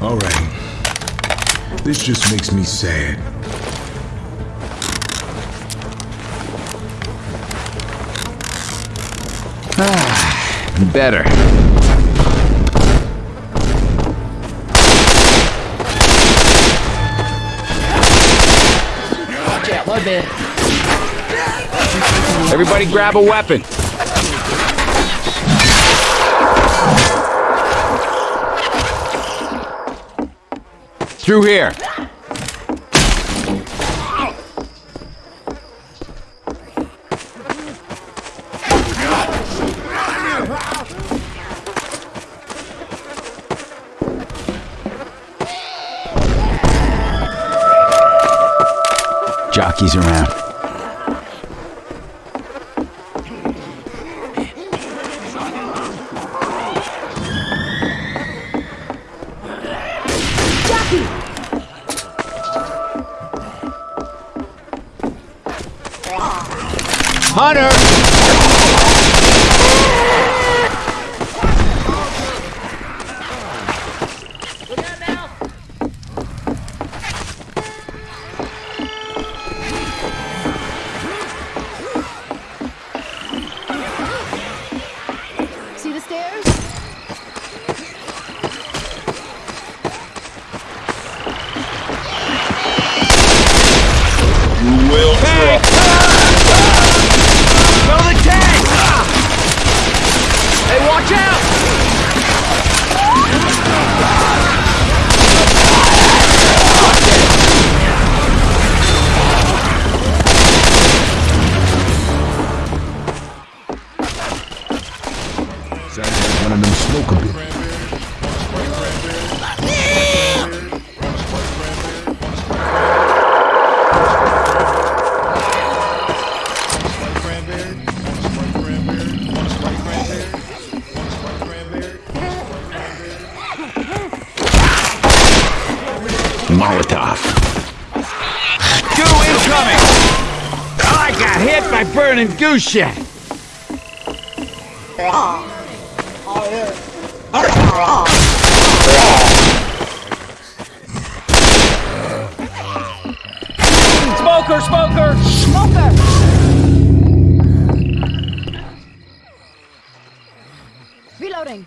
All right. This just makes me sad. Better. Watch out, my bad. Everybody grab a weapon. Through here. Jockeys around. Hunter! See the stairs? You will Tank! Smoke a bit. Molotov. Goo incoming! I got hit by burning goose shit! Oh, Smoker, smoker! Smoker! Reloading.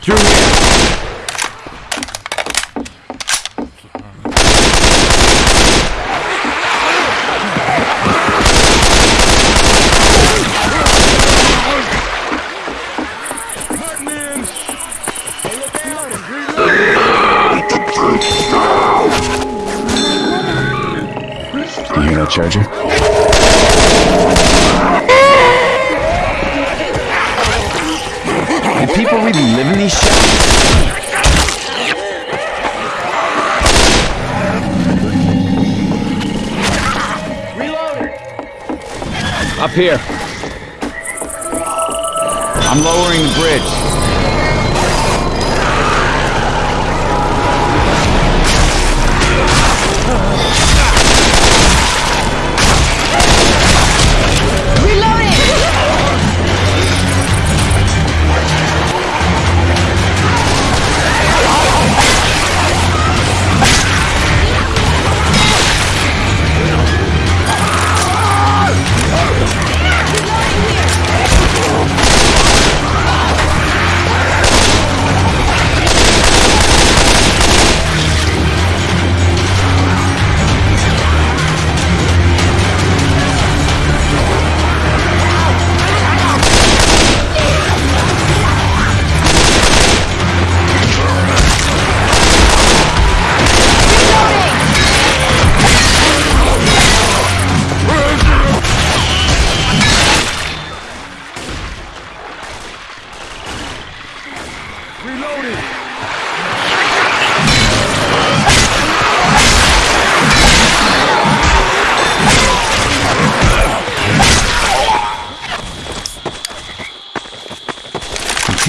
Through charger? Do people really live in these shacks? Up here. I'm lowering the bridge.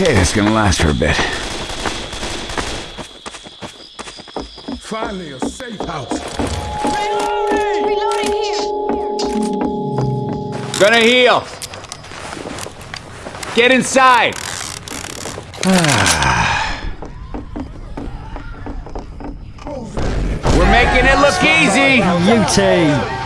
Okay, that's gonna last for a bit. Finally, a safe house. Reloading here. Gonna heal. Get inside. Ah. We're making it look easy. You two.